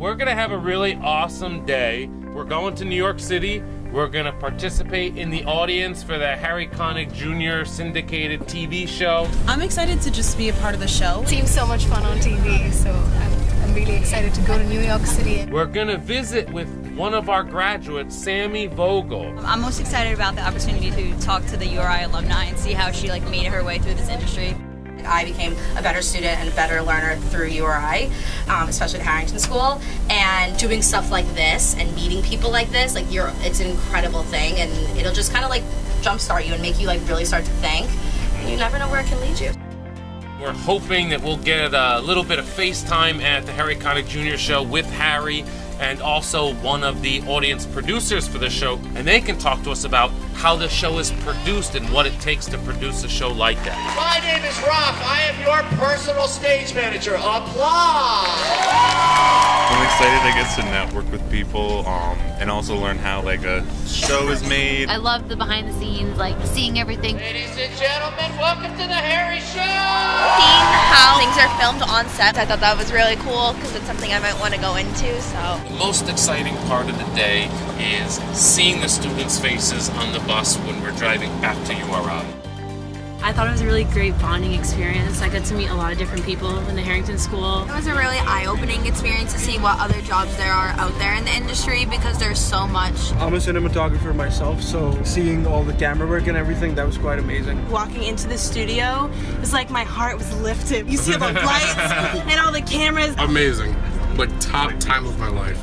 we're gonna have a really awesome day. We're going to New York City. We're gonna participate in the audience for the Harry Connick Jr. syndicated TV show. I'm excited to just be a part of the show. It Seems so much fun on TV, so I'm, I'm really excited to go to New York City. We're gonna visit with one of our graduates, Sammy Vogel. I'm most excited about the opportunity to talk to the URI alumni and see how she like made her way through this industry. I became a better student and a better learner through URI, um, especially at Harrington School. And doing stuff like this and meeting people like this, like you're, it's an incredible thing, and it'll just kind of like jumpstart you and make you like really start to think. You never know where it can lead you. We're hoping that we'll get a little bit of FaceTime at the Harry Connick Jr. show with Harry and also one of the audience producers for the show, and they can talk to us about how the show is produced and what it takes to produce a show like that. My name is Rock. I am your personal stage manager. Applause! I'm excited I get to network with people um, and also learn how like a show is made. I love the behind the scenes, like seeing everything. Ladies and gentlemen, welcome to the Harry Show! Things are filmed on set, I thought that was really cool because it's something I might want to go into. So The most exciting part of the day is seeing the students' faces on the bus when we're driving back to URI. I thought it was a really great bonding experience. I got to meet a lot of different people in the Harrington School. it was a really eye-opening experience to see what other jobs there are out there in the industry because there's so much. I'm a cinematographer myself, so seeing all the camera work and everything, that was quite amazing. Walking into the studio, it's like my heart was lifted. You see all the lights and all the cameras. Amazing. Like top time of my life.